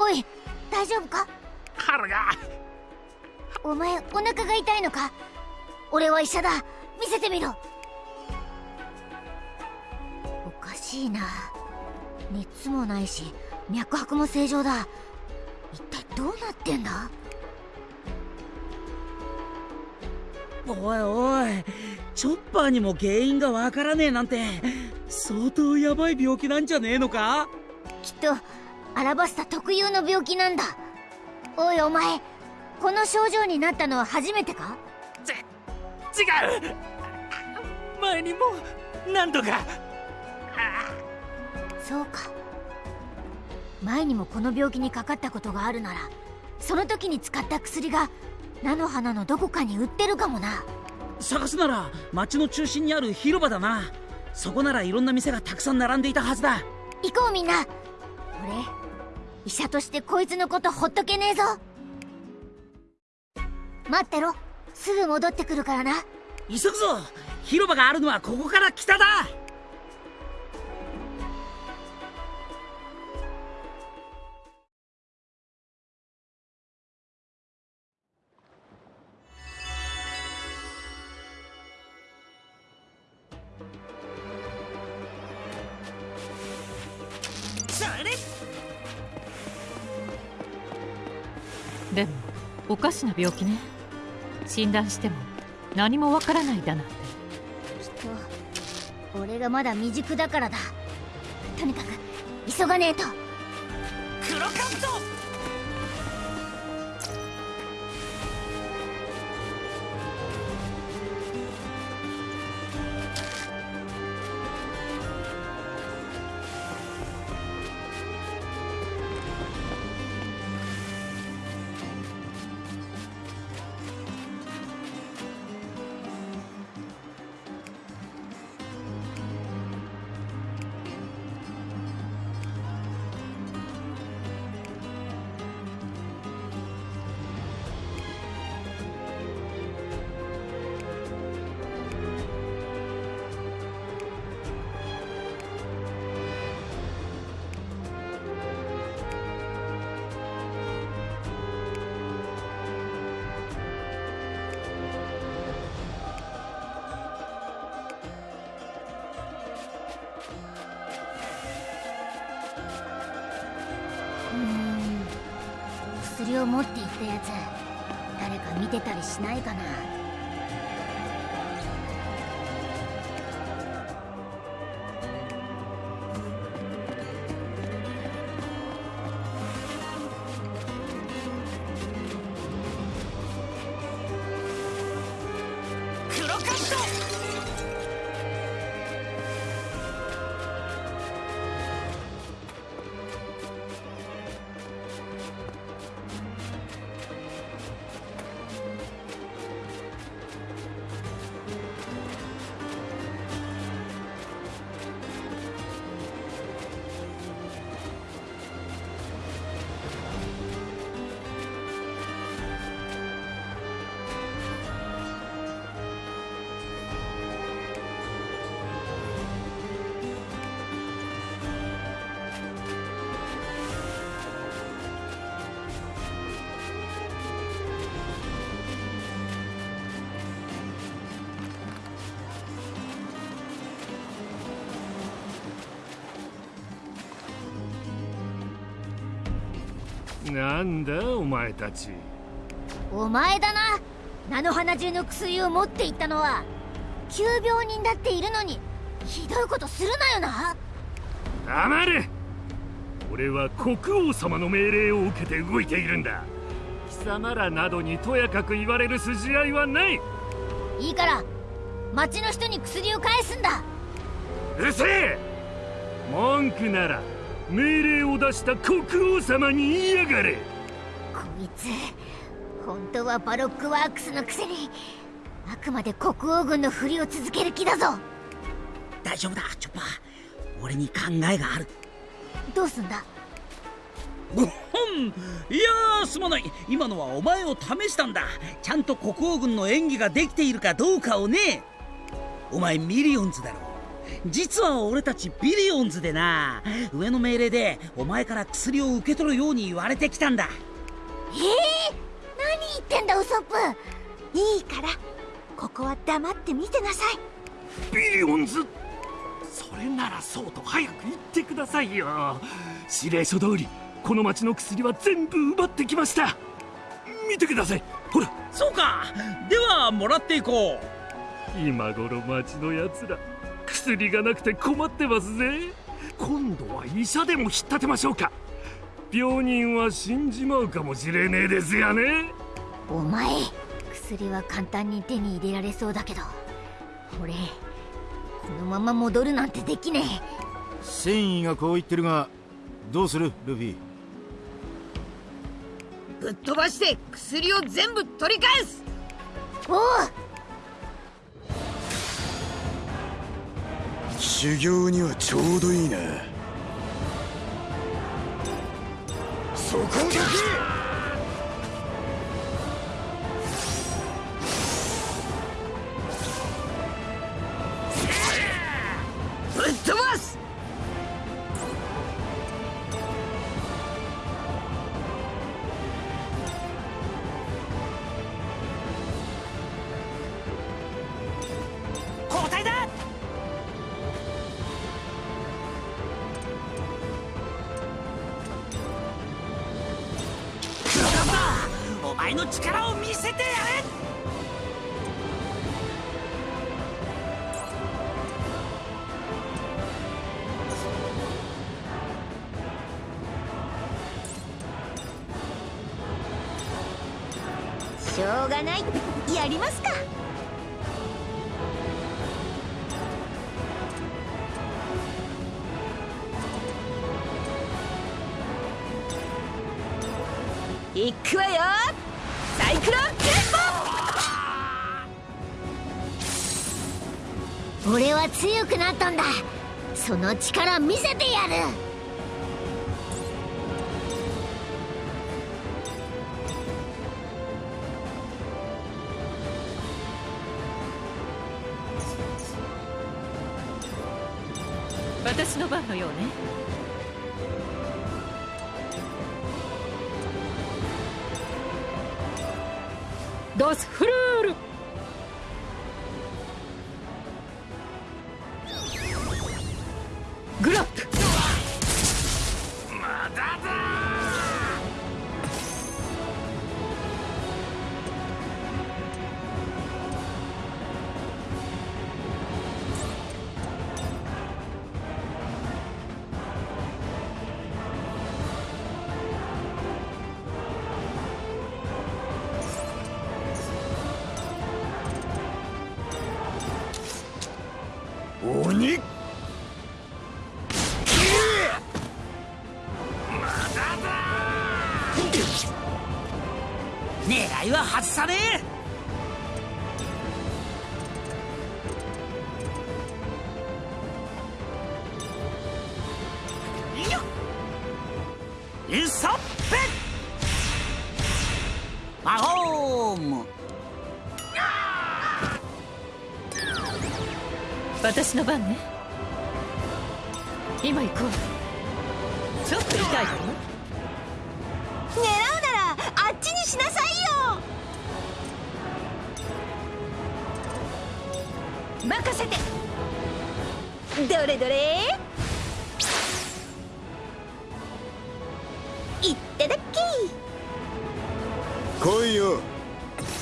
おい。大丈夫か？腹が。お前お腹が痛いのか？俺は医者だ。見せてみろ。おかしいな。熱もないし脈拍も正常だ。一体どうなってんだ？おいおいチョッパーにも原因がわからねえなんて相当ヤバい病気なんじゃねえのか？きっとアラバスタ特有の病気なんだ。おいお前この症状になったのは初めてか？ち違う。前にも何度か。そうか。前にもこの病気にかかったことがあるならその時に使った薬が菜の花のどこかに売ってるかもな。探すなら町の中心にある広場だな。そこならいろんな店がたくさん並んでいたはずだ。行こうみんな。俺医者としてこいつのことほっとけねえぞ。待ってろ。すぐ戻ってくるからな。急ぐぞ。広場があるのはここから北だ。おかしな病気ね。診断しても何もわからないだなんて。きっと俺がまだ未熟だからだ。とにかく急がねえと。を持っていったやつ。誰か見てたりしないかな。なんだお前たち。お前だな。菜の花中の薬を持っていったのは急病人だっているのにひどいことするなよな。黙れ。俺は国王様の命令を受けて動いているんだ。貴様らなどにとやかく言われる筋合いはない。ういから町の人に薬を返すんだ。るせえ。文句なら命令を出した国王様に言いやがれ。こいつ本当はバロックワークスのくせにあくまで国王軍のふりを続ける気だぞ。大丈夫だチョッパー。俺に考えがある。どうすんだ？ごほんいやーすまない。今のはお前を試したんだ。ちゃんと国王軍の演技ができているかどうかをね。お前ミリオンズだろ実は俺たちビリオンズでな上の命令でお前から薬を受け取るように言われてきたんだ。ええ何言ってんだウソップ。いいからここは黙って見てなさい。ビリオンズ？それならそうと早く言ってくださいよ。指令書通りこの町の薬は全部奪ってきました。見てください。ほら。そうか。ではもらっていこう。今頃町のやつら薬がなくて困ってますぜ。今度は医者でも引っ立てましょうか。病人は死んじまうかもしれねえですよね。お前薬は簡単に手に入れられそうだけど。俺このまま戻るなんてできねえ。繊維がこう言ってるがどうするルフィ？ぶっ飛ばして薬を全部取り返す。おう修行にはちょうどいいな。そこだけせてやれ。しょうがない。やりますか。いくわよ。サイクロンテン俺は強くなったんだ。その力見せてやる。私の番のようね。ドスフル狙いは外さねえ。いいよインストップ魔法ム私の番ね。今行くわちょっと痛いかな狙うな任せて。どれどれ。いっただっき。来いよ。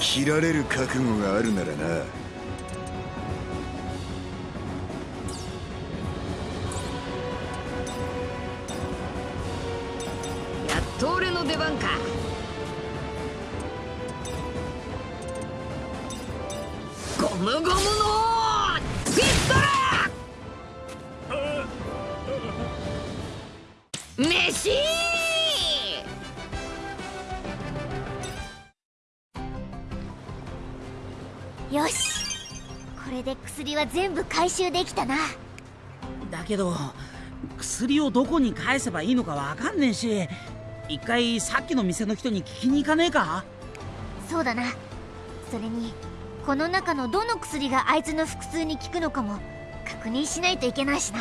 切られる覚悟があるならな。やっと俺の出番か。ゴムゴムの飯。よし。これで薬は全部回収できたな。だけど薬をどこに返せばいいのかわかんねえし一回さっきの店の人に聞きに行かねえか？そうだな。それにこの中のどの薬があいつの腹痛に効くのかも確認しないといけないしな